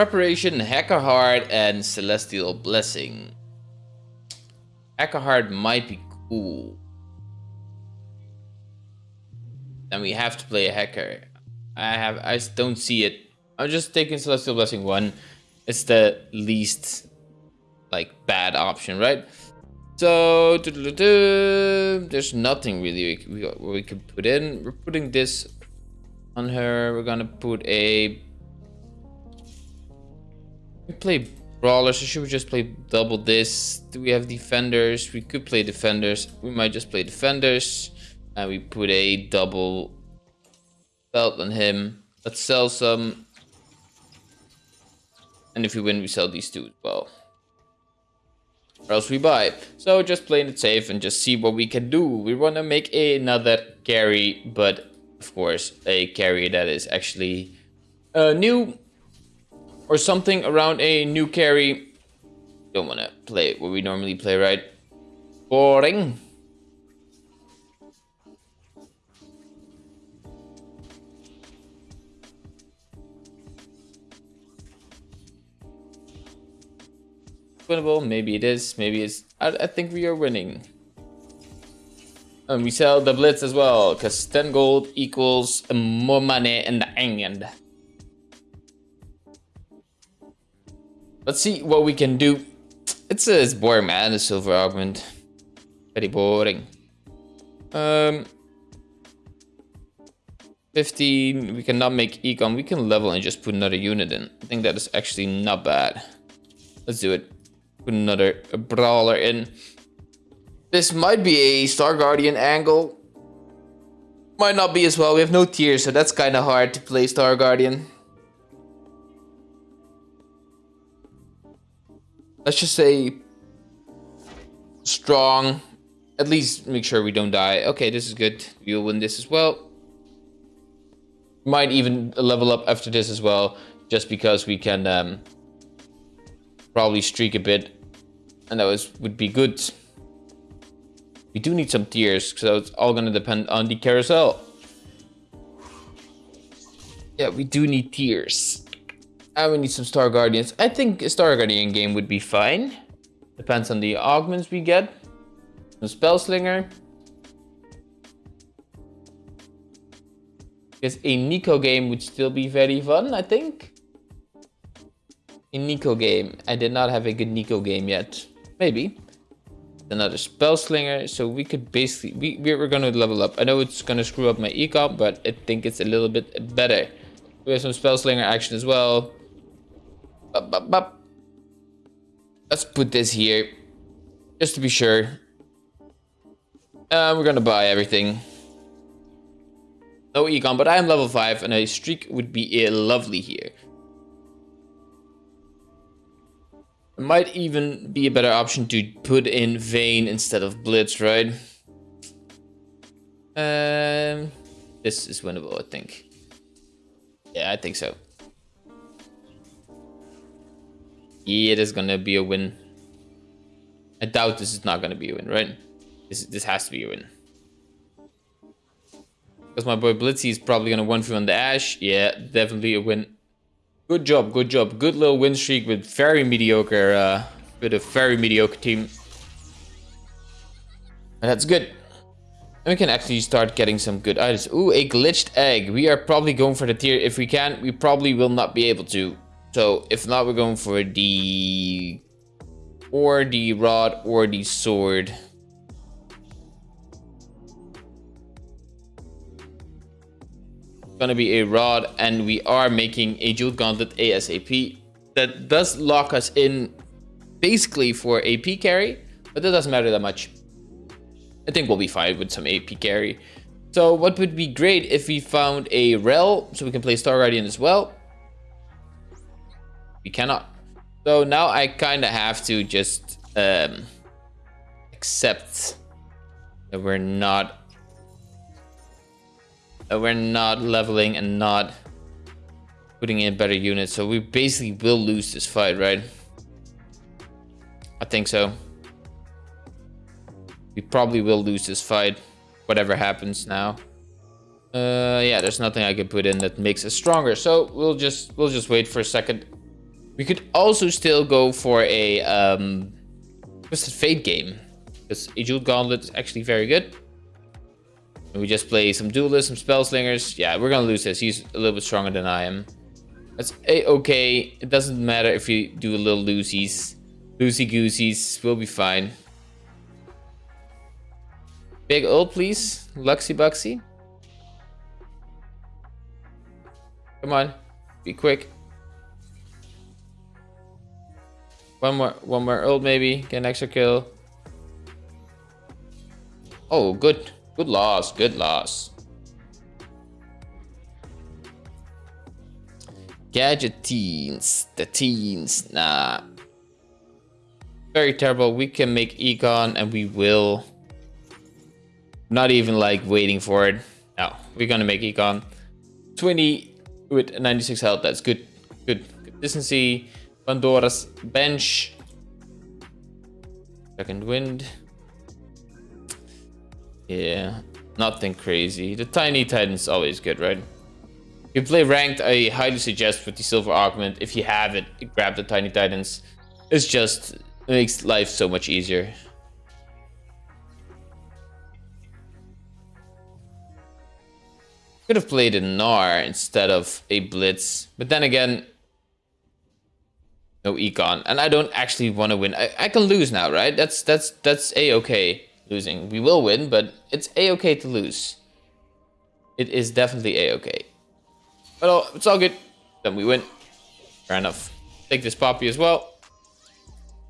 Preparation, Hacker Heart, and Celestial Blessing. Hacker Heart might be cool. Then we have to play a hacker. I have I don't see it. I'm just taking Celestial Blessing 1. It's the least like bad option, right? So there's nothing really we, we, we could put in. We're putting this on her. We're gonna put a we play brawlers, so should we just play double this? Do we have defenders? We could play defenders. We might just play defenders. And we put a double belt on him. Let's sell some. And if we win, we sell these two as well. Or else we buy. So just playing it safe and just see what we can do. We want to make another carry, but of course, a carry that is actually uh, new or something around a new carry. Don't want to play what we normally play, right? Boring. Winnable, maybe it is, maybe it's... I, I think we are winning. And we sell the Blitz as well, because 10 gold equals more money in the end. Let's see what we can do. It's, uh, it's boring, man, the silver augment. Very boring. Um, 15, we cannot make econ. We can level and just put another unit in. I think that is actually not bad. Let's do it. Put another brawler in. This might be a Star Guardian angle. Might not be as well. We have no tears, so that's kind of hard to play Star Guardian. Let's just say strong. At least make sure we don't die. Okay, this is good. We'll win this as well. Might even level up after this as well, just because we can um, probably streak a bit, and that was would be good. We do need some tears, so it's all gonna depend on the carousel. Yeah, we do need tears. And we need some Star Guardians. I think a Star Guardian game would be fine. Depends on the augments we get. Some Spellslinger. Because a Neeko game would still be very fun, I think. A Neeko game. I did not have a good Neeko game yet. Maybe another spell slinger so we could basically we, we're gonna level up i know it's gonna screw up my econ but i think it's a little bit better we have some spell slinger action as well. Let's put this here just to be sure. Uh, we're gonna buy everything. No econ but i am level 5 and a streak would be lovely here. It might even be a better option to put in Vayne instead of Blitz, right? Um, this is winnable, I think. Yeah, I think so. Yeah, it is gonna be a win. I doubt this is not gonna be a win, right? This this has to be a win. Because my boy Blitzy is probably gonna one through on the Ashe. Yeah, definitely a win. Good job, good job. Good little win streak with very mediocre, uh, with a very mediocre team. And that's good. And we can actually start getting some good items. Ooh, a glitched egg. We are probably going for the tear. If we can, we probably will not be able to. So if not, we're going for the... Or the rod or the sword. gonna be a rod and we are making a jeweled gauntlet ASAP. That does lock us in basically for AP carry, but that doesn't matter that much. I think we'll be fine with some AP carry. So what would be great if we found a Rell so we can play Star Guardian as well. We cannot. So now I kind of have to just um, accept that we're not uh, we're not leveling and not putting in better units. So we basically will lose this fight, right? I think so. We probably will lose this fight, whatever happens now. Uh, yeah, there's nothing I can put in that makes us stronger. So we'll just we'll just wait for a second. We could also still go for a um, Twisted Fate game. Because a Jeweled Gauntlet is actually very good. And we just play some duelists, some spell slingers. Yeah, we're gonna lose this. He's a little bit stronger than I am. That's a-okay. It doesn't matter if you do a little loosies. Loosey-gooseys. We'll be fine. Big ult, please. Luxy Buxy. Come on. Be quick. One more, one more ult maybe. Get an extra kill. Oh, good. Good loss. Good loss. Gadgeteens. The teens. Nah. Very terrible. We can make econ and we will. Not even like waiting for it. No, we're gonna make Econ. 20 with 96 health. That's good. Good consistency. Pandora's bench. Second wind. Yeah, nothing crazy. The tiny titan's always good, right? If you play ranked, I highly suggest with the silver augment. If you have it, grab the tiny titans. It's just it makes life so much easier. Could have played a Gnar instead of a Blitz, but then again, no econ, and I don't actually want to win. I, I can lose now, right? That's that's that's a okay losing. We will win, but it's a okay to lose. It is definitely a okay. But oh, it's all good. Then we win. Fair enough. Take this poppy as well.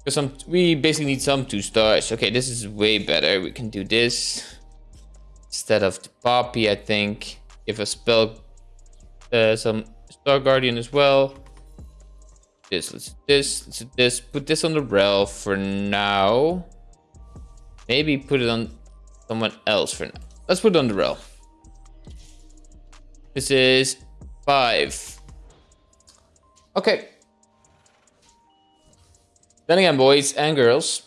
Because some we basically need some two stars. Okay, this is way better. We can do this instead of the poppy. I think give a spell uh, some Star Guardian as well. This, let's do this, let's do this. Put this on the rail for now. Maybe put it on someone else for now. Let's put it on the rail. This is five. Okay. Then again, boys and girls,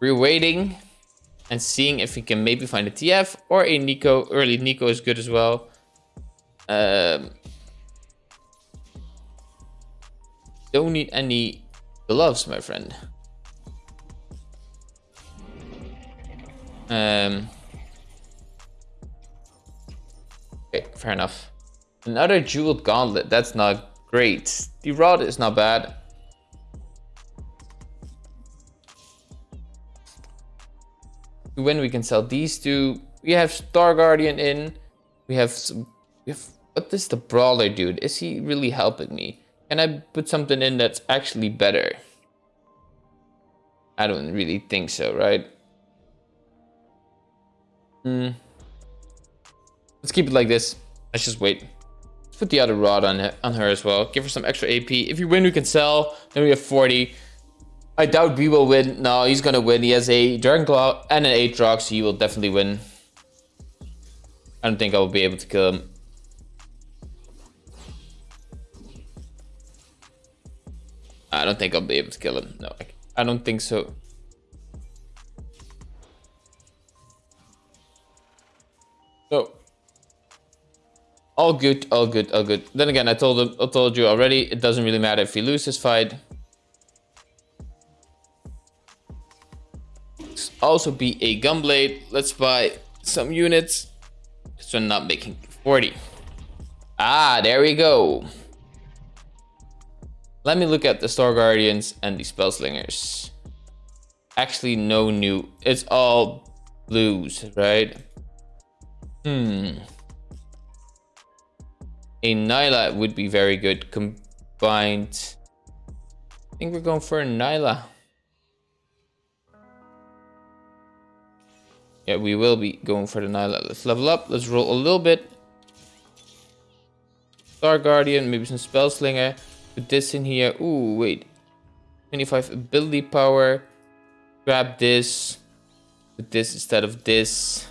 we're waiting and seeing if we can maybe find a TF or a Neeko. Early Neeko is good as well. Um, don't need any gloves, my friend. Um, okay, fair enough. Another jeweled gauntlet. That's not great. The rod is not bad. When we can sell these two, we have Star Guardian in. We have some if what is the brawler dude? Is he really helping me? Can I put something in that's actually better? I don't really think so, right? Hmm. Let's keep it like this. Let's just wait. Let's put the other rod on, on her as well. Give her some extra AP. If you win, we can sell. Then we have 40. I doubt we will win. No, he's gonna win. He has a Dragon Claw and an Aatrox, so he will definitely win. I don't think I will be able to kill him. I don't think I'll be able to kill him. No, I, I don't think so. So, all good, all good, all good. Then again, I told him, I told you already, it doesn't really matter if we lose this fight. Also be a gunblade. Let's buy some units. So I'm not making 40. Ah, there we go. Let me look at the Star Guardians and the Spellslingers. Actually, no new. It's all blues, right? Hmm. A Nilah would be very good combined. I think we're going for a Nilah. Yeah, we will be going for the Nilah. Let's level up. Let's roll a little bit. Star Guardian, maybe some Spellslinger. Put this in here. Ooh, wait. 25 ability power. Grab this. Put this instead of this.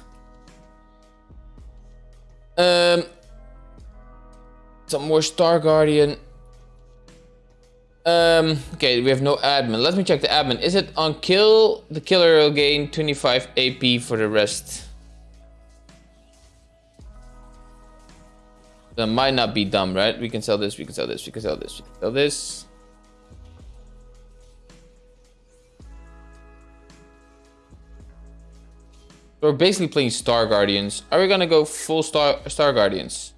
Um, some more Star Guardian. Um, okay, we have no admin. Let me check the admin. Is it on kill? The killer will gain 25 AP for the rest. That might not be dumb, right? We can sell this, we can sell this, we can sell this, we can sell this. We're basically playing Star Guardians. Are we gonna go full Star Star Guardians?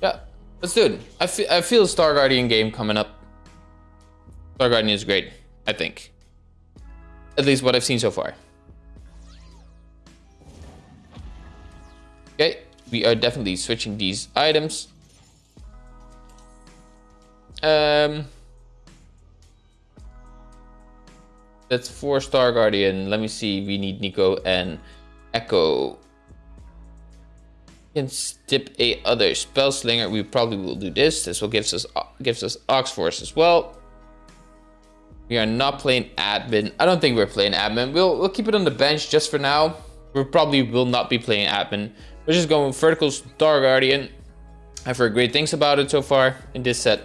Yeah, let's do it. I feel I feel Star Guardian game coming up. Star Guardian is great, I think. At least what I've seen so far. Okay, we are definitely switching these items. Um, That's four Star Guardian. Let me see. We need Neeko and Ekko. Can skip a other spell slinger. We probably will do this. This will gives us gives us Ox Force as well. We are not playing admin. I don't think we're playing admin. We'll we'll keep it on the bench just for now. We probably will not be playing admin. We're just going vertical Star Guardian. I've heard great things about it so far in this set.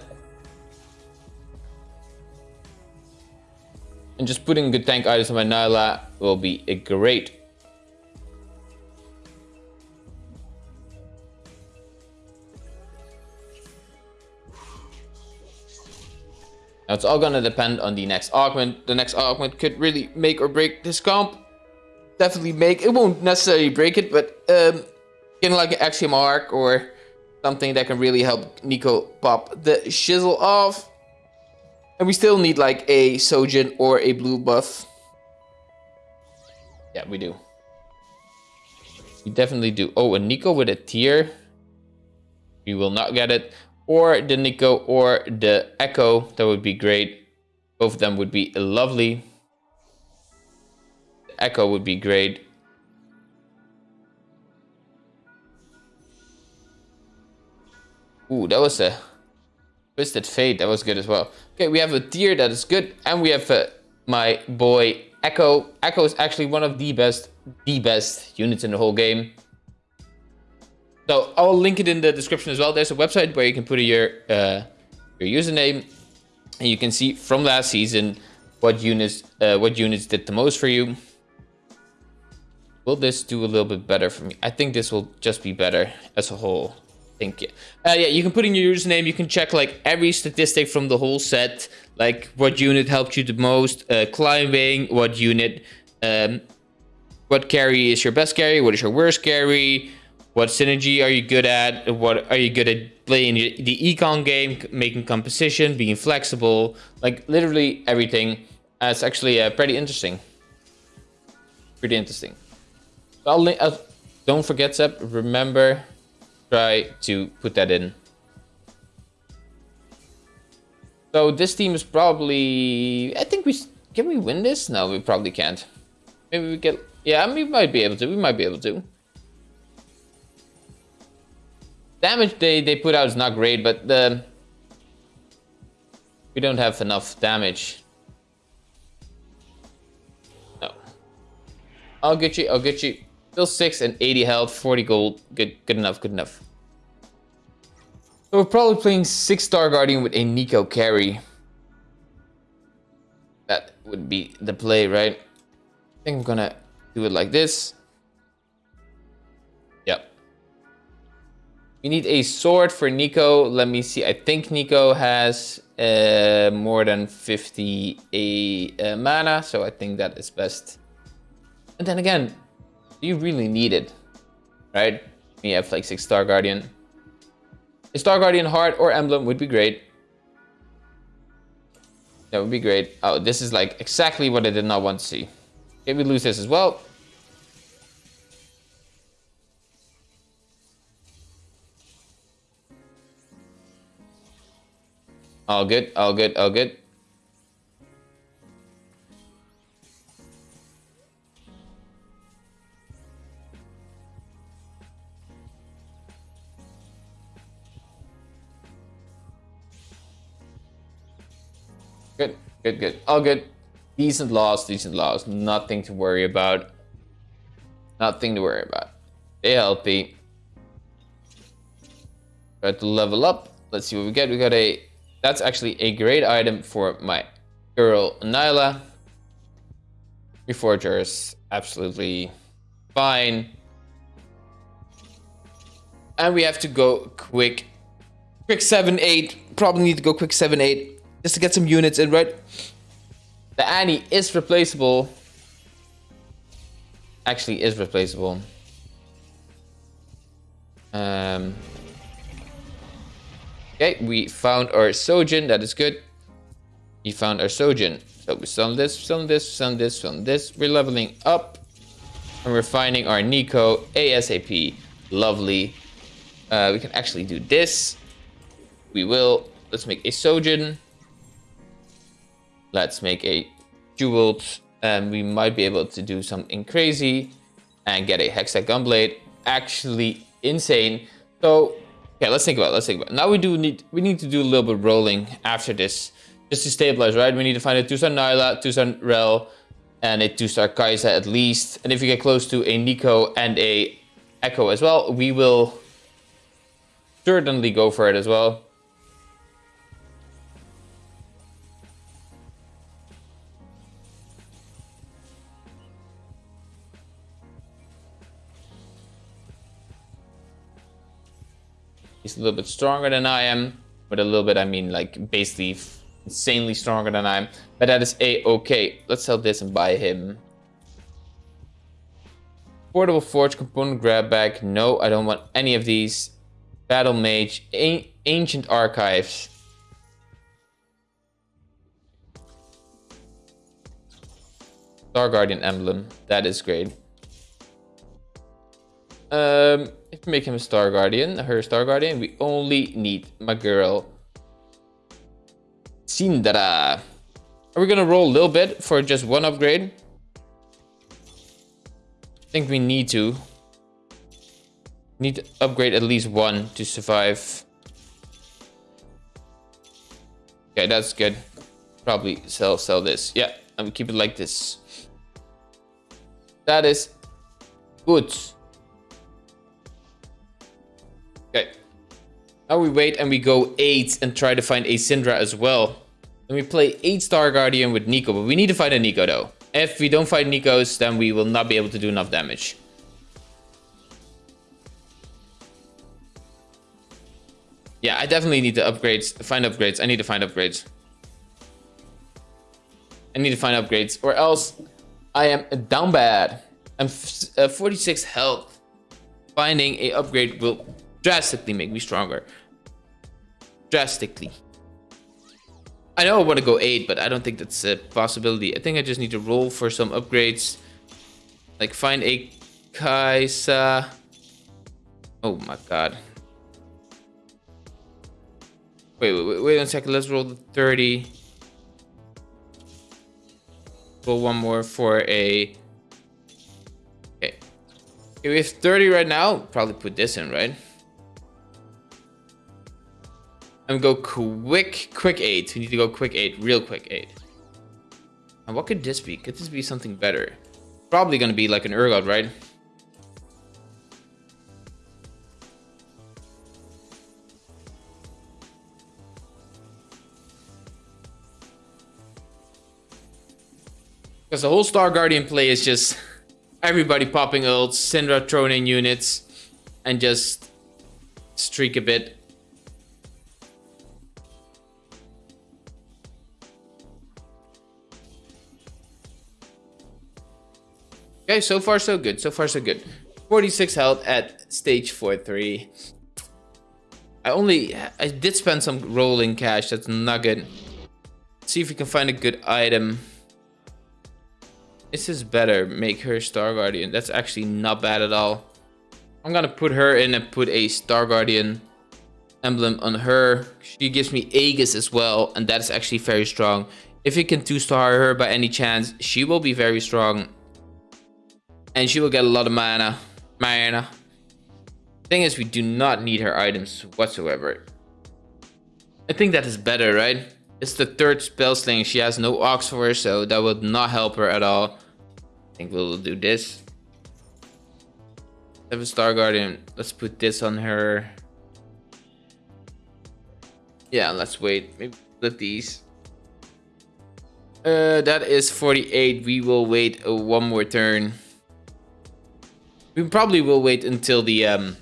And just putting good tank items on my Nilah will be a great. Now it's all gonna depend on the next augment. The next augment could really make or break this comp. Definitely make, it won't necessarily break it, but um, getting like an Axiom Arc or something that can really help Neeko pop the shizzle off. And we still need like a Shojin or a blue buff. Yeah, we do. We definitely do. Oh, a Neeko with a tear. We will not get it. Or the Neeko or the Ekko. That would be great. Both of them would be lovely. The Ekko would be great. Ooh, that was a Twisted Fate. That was good as well. Okay, we have a tear that is good, and we have uh, my boy Ekko. Ekko is actually one of the best, the best units in the whole game. So I'll link it in the description as well. There's a website where you can put your uh, your username, and you can see from last season what units uh, what units did the most for you. Will this do a little bit better for me? I think this will just be better as a whole think uh, yeah you can put in your username. You can check like every statistic from the whole set like what unit helped you the most uh, climbing what unit um, what carry is your best carry what is your worst carry what synergy are you good at what are you good at playing the econ game making composition being flexible like literally everything. Uh, it's actually uh, pretty interesting. Pretty interesting. I'll, uh, don't forget Seb remember try to put that in. So this team is probably... I think we... Can we win this? No, we probably can't. Maybe we get... Yeah, we might be able to. We might be able to. Damage they, they put out is not great, but the... We don't have enough damage. No. I'll get you, I'll get you. Still 6 and 80 health, 40 gold. Good good enough, good enough. So we're probably playing 6 Star Guardian with a Neeko carry. That would be the play, right? I think I'm gonna do it like this. Yep. We need a sword for Neeko. Let me see. I think Neeko has uh, more than 50 a, uh, mana, so I think that is best. And then again, do you really need it? Right? We have like six Star Guardian. A Star Guardian heart or emblem would be great. That would be great. Oh, this is like exactly what I did not want to see. Okay, we lose this as well. All good, all good, all good. Good, good. All good. Decent loss, decent loss. Nothing to worry about. Nothing to worry about. Stay healthy. Got to level up. Let's see what we get. We got a... That's actually a great item for my girl Nilah. Reforgers, absolutely fine. And we have to go quick. Quick 7-8. Probably need to go quick 7-8 just to get some units in, right? The Annie is replaceable. actually is replaceable. Um, okay, we found our Shojin. That is good. We found our Shojin. So we sell this, sell this, sell this, sell this. We're leveling up. And we're finding our Neeko ASAP. Lovely. Uh, we can actually do this. We will. Let's make a Shojin. Let's make a Jeweled. And we might be able to do something crazy. And get a Hextech Gunblade. Actually insane. So, yeah, let's think about it. Let's think about it. Now we do need, we need to do a little bit rolling after this. Just to stabilize, right? We need to find a 2-star Nilah, 2-star Rell, and a 2-star Kai'Sa at least. And if we get close to a Neeko and a Ekko as well, we will certainly go for it as well. A little bit stronger than I am. But a little bit, I mean like basically insanely stronger than I am. But that is a-okay. Let's sell this and buy him. Portable Forge component grab bag. No, I don't want any of these. Battle Mage. Ancient Archives. Star Guardian emblem. That is great. Um, if we make him a Star Guardian, her Star Guardian, we only need my girl Syndra. Are we gonna roll a little bit for just one upgrade? I think we need to. Need to upgrade at least one to survive. Okay, that's good. Probably sell sell this. Yeah, I'm keep it like this. That is good. Okay. Now we wait and we go 8 and try to find a Syndra as well. Then we play 8 Star Guardian with Neeko, but we need to find a Neeko though. If we don't find Neekos, then we will not be able to do enough damage. Yeah, I definitely need to upgrades, find upgrades. I need to find upgrades. I need to find upgrades or else I am down bad. I'm uh, 46 health. Finding a upgrade will drastically make me stronger. Drastically. I know I want to go 8, but I don't think that's a possibility. I think I just need to roll for some upgrades. Like find a Kai'Sa. Oh my god. Wait, wait, wait, wait one second. Let's roll the 30. Roll one more for a... Okay. okay. We have 30 right now. Probably put this in, right? And go quick, quick eight. We need to go quick eight, real quick eight. And what could this be? Could this be something better? Probably gonna be like an Urgot, right? Because the whole Star Guardian play is just everybody popping ults, Syndra throwing in units, and just streak a bit. Okay, so far so good. So far so good. 46 health at stage 4-3. I only... I did spend some rolling cash. That's not good. Let's see if we can find a good item. This is better. Make her Star Guardian. That's actually not bad at all. I'm gonna put her in and put a Star Guardian emblem on her. She gives me Aegis as well, and that is actually very strong. If you can 2-star her by any chance, she will be very strong and she will get a lot of mana. Mana. Thing is, we do not need her items whatsoever. I think that is better, right? It's the third spell sling. She has no ox for her, so that would not help her at all. I think we'll do this. Seven Star Guardian. Let's put this on her. Yeah, let's wait. Maybe split these. Uh, that is 48. We will wait uh, one more turn. We probably will wait until the um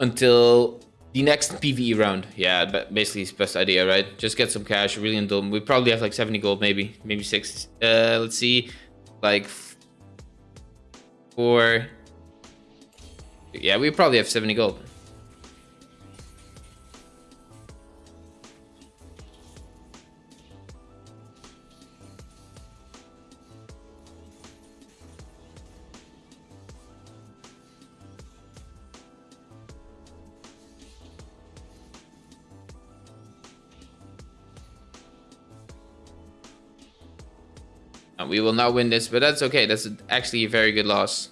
until the next PVE round. Yeah, but basically it's best idea, right? Just get some cash, really indulge. We probably have like 70 gold, maybe, maybe six. Uh, let's see, like for... Yeah, we probably have 70 gold. We will not win this, but that's okay. That's actually a very good loss.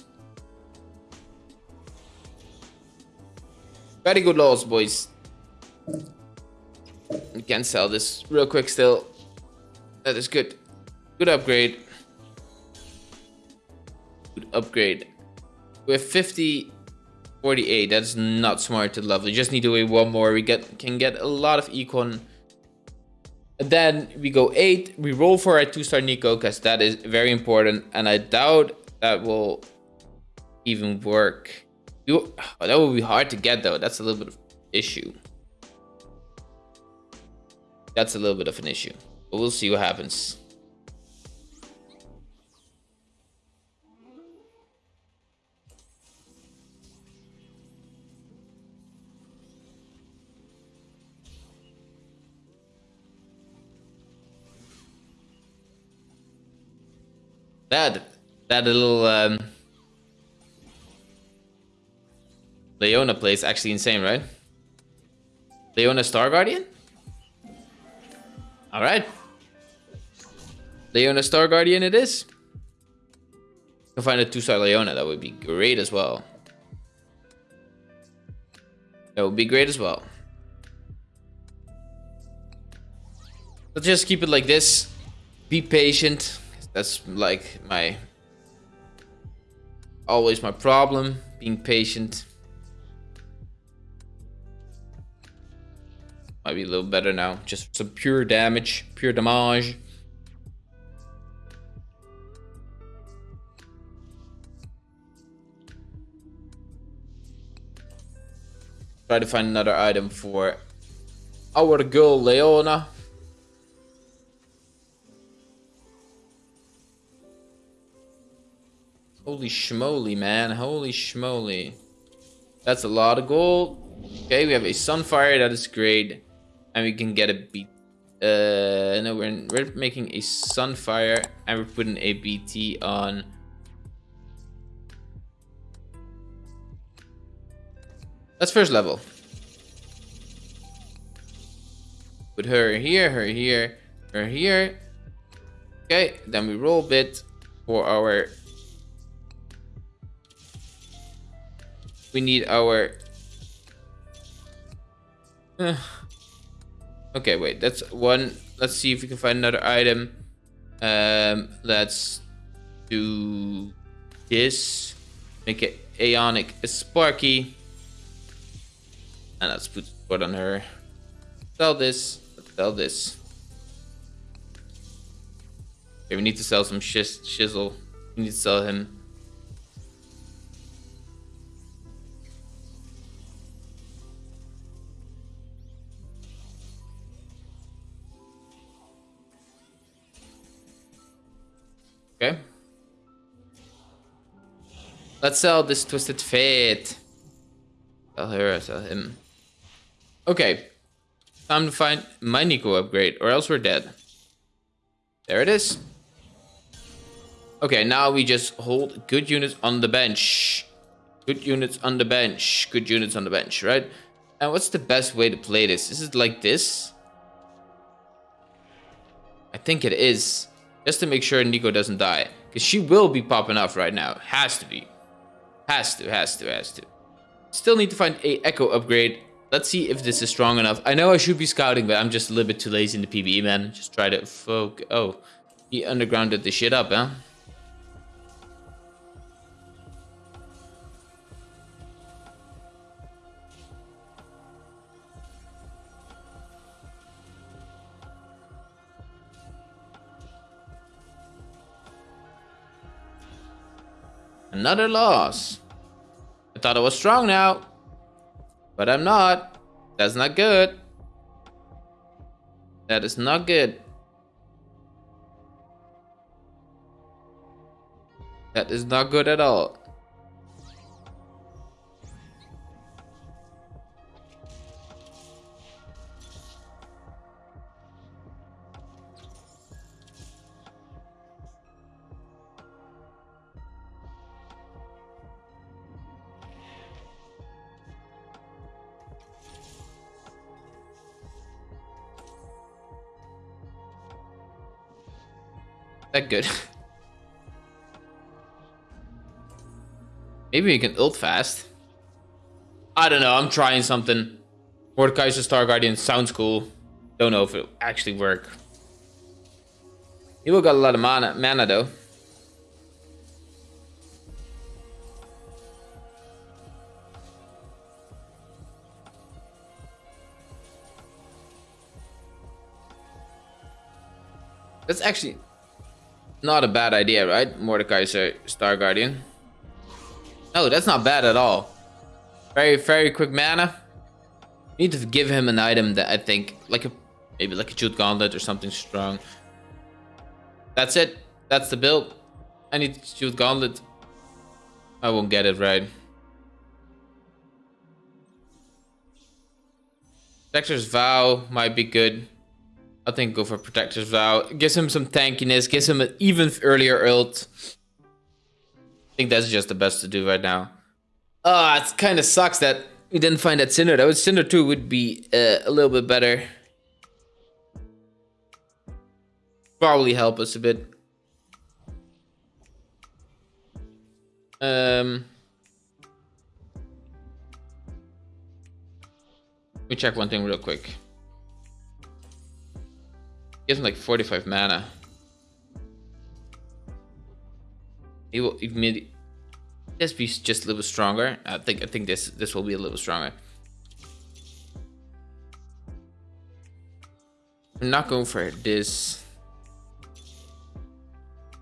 Very good loss, boys. We can sell this real quick still. That is good. Good upgrade. Good upgrade. We have 50, 48. That's not smart to level. We just need to wait one more. We get can get a lot of econ then we go eight. We roll for a two-star Neeko because that is very important. And I doubt that will even work. You, oh, that would be hard to get though. That's a little bit of issue. That's a little bit of an issue. But we'll see what happens. That that little um, Leona place actually insane, right? Leona Star Guardian? Alright. Leona Star Guardian it is. Can find a two-star Leona, that would be great as well. That would be great as well. Let's just keep it like this. Be patient. That's like my always my problem, being patient. Might be a little better now. Just some pure damage, pure damage. Try to find another item for our girl Leona. Holy schmoly, man. Holy schmoly. That's a lot of gold. Okay, we have a Sunfire. That is great. And we can get a beat. Uh, no, we're, in, we're making a Sunfire. And we're putting a BT on... That's first level. Put her here, her here, her here. Okay, then we roll bit for our we need our... Uh, okay, wait, that's one. Let's see if we can find another item. Um, let's do this. Make it Ionic Sparky. And let's put what on her. Sell this. Sell this. Okay, we need to sell some shiz shizzle. We need to sell him. Let's sell this Twisted Fate. Sell her, sell him. Okay. Time to find my Neeko upgrade, or else we're dead. There it is. Okay, now we just hold good units on the bench. Good units on the bench. Good units on the bench, right? And what's the best way to play this? Is it like this? I think it is. Just to make sure Neeko doesn't die. Because she will be popping off right now. Has to be. Has to, has to, has to. Still need to find a Ekko upgrade. Let's see if this is strong enough. I know I should be scouting, but I'm just a little bit too lazy in the PvE, man. Just try to focus. Oh, he undergrounded the shit up, huh? Another loss. Thought I was strong now. But I'm not. That's not good. That is not good. That is not good at all. That good. Maybe we can ult fast. I don't know. I'm trying something. Mordekaiser Star Guardian sounds cool. Don't know if it'll actually work. He will got a lot of mana, mana though. That's actually not a bad idea, right? Mordekaiser Star Guardian. No, that's not bad at all. Very, very quick mana. You need to give him an item that I think, like a maybe like a Jeweled Gauntlet or something strong. That's it. That's the build. I need Jeweled Gauntlet. I won't get it right. Dexter's Vow might be good. I think go for Protector's Vow. Gives him some tankiness. Gives him an even earlier ult. I think that's just the best to do right now. Ah, oh, it kind of sucks that we didn't find that Syndra. That was Syndra 2 would be uh, a little bit better. Probably help us a bit. Um, let me check one thing real quick. Gives him like 45 mana. He will immediately. This be just a little stronger. I think I think this this will be a little stronger. I'm not going for this.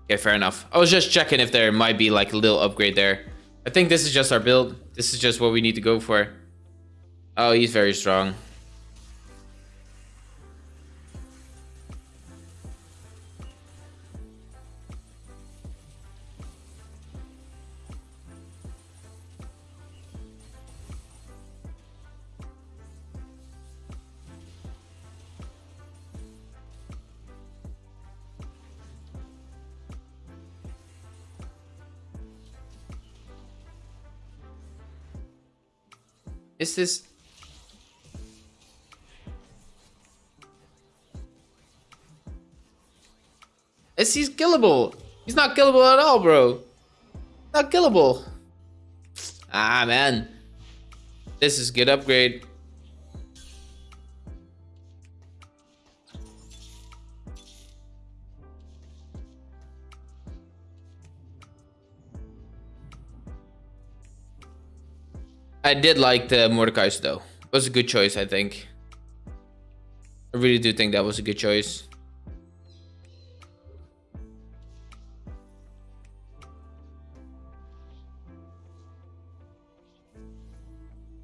Okay, fair enough. I was just checking if there might be like a little upgrade there. I think this is just our build. This is just what we need to go for. Oh, he's very strong. Is this... Is he killable? He's not killable at all, bro. Not killable. Ah, man. This is good upgrade. I did like the Mordekaiser though. It was a good choice, I think. I really do think that was a good choice.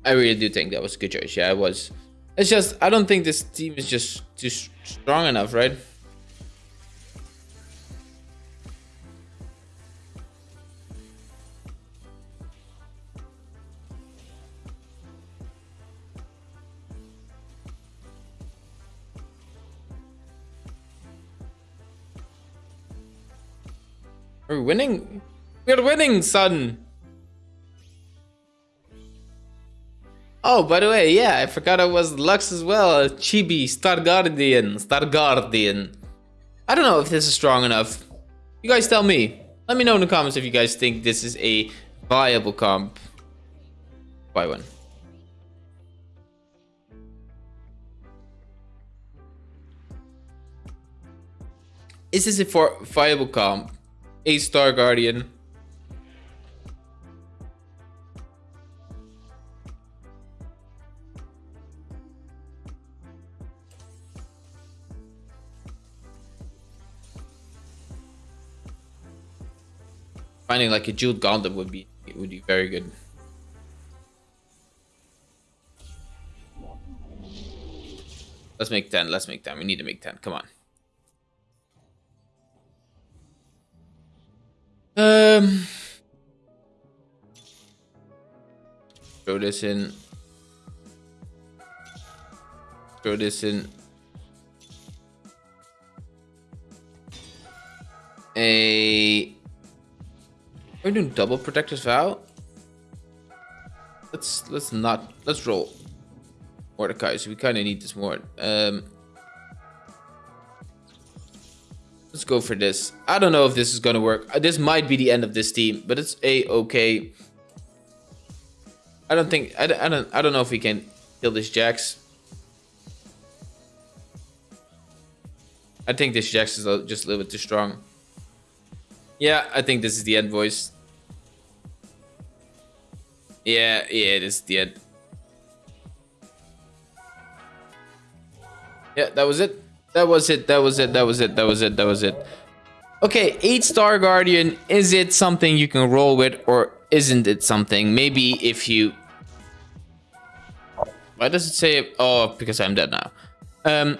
I really do think that was a good choice. Yeah, it was. It's just, I don't think this team is just too strong enough, right? We're winning. We're winning, son. Oh, by the way, yeah, I forgot I was Lux as well. Chibi, Star Guardian, Star Guardian. I don't know if this is strong enough. You guys tell me. Let me know in the comments if you guys think this is a viable comp. Buy one. Is this a viable comp? A Star Guardian. Finding like a jeweled Gauntlet would be it would be very good. Let's make 10. Let's make 10. We need to make 10. Come on. Throw this in. Throw this in. A. We're doing double protector's vow. Let's let's not let's roll Mordecai. So we kind of need this more. Um, Let's go for this. I don't know if this is gonna work. Uh, This might be the end of this team, but it's a-okay. I don't think... I, I don't I don't know if we can kill this Jax. I think this Jax is just a little bit too strong. Yeah, I think this is the end, boys. Yeah, yeah, it is the end. Yeah, that was it. That was it. That was it. That was it. That was it. That was it. Okay, 8 star guardian. Is it something you can roll with or isn't it something? Maybe if you Why does it say oh because I'm dead now. Um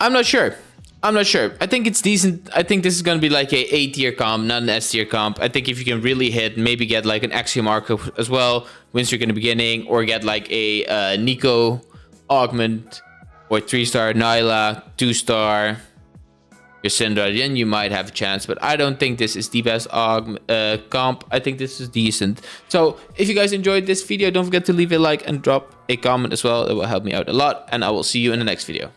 I'm not sure. I'm not sure. I think it's decent. I think this is going to be like a A tier comp, not an S tier comp. I think if you can really hit, maybe get like an Axiom Arc as well, win streak in the beginning, or get like a uh, Neeko augment, or 3 star Nilah, 2 star Syndra, then you might have a chance. But I don't think this is the best uh, comp. I think this is decent. So if you guys enjoyed this video, don't forget to leave a like and drop a comment as well. It will help me out a lot. And I will see you in the next video.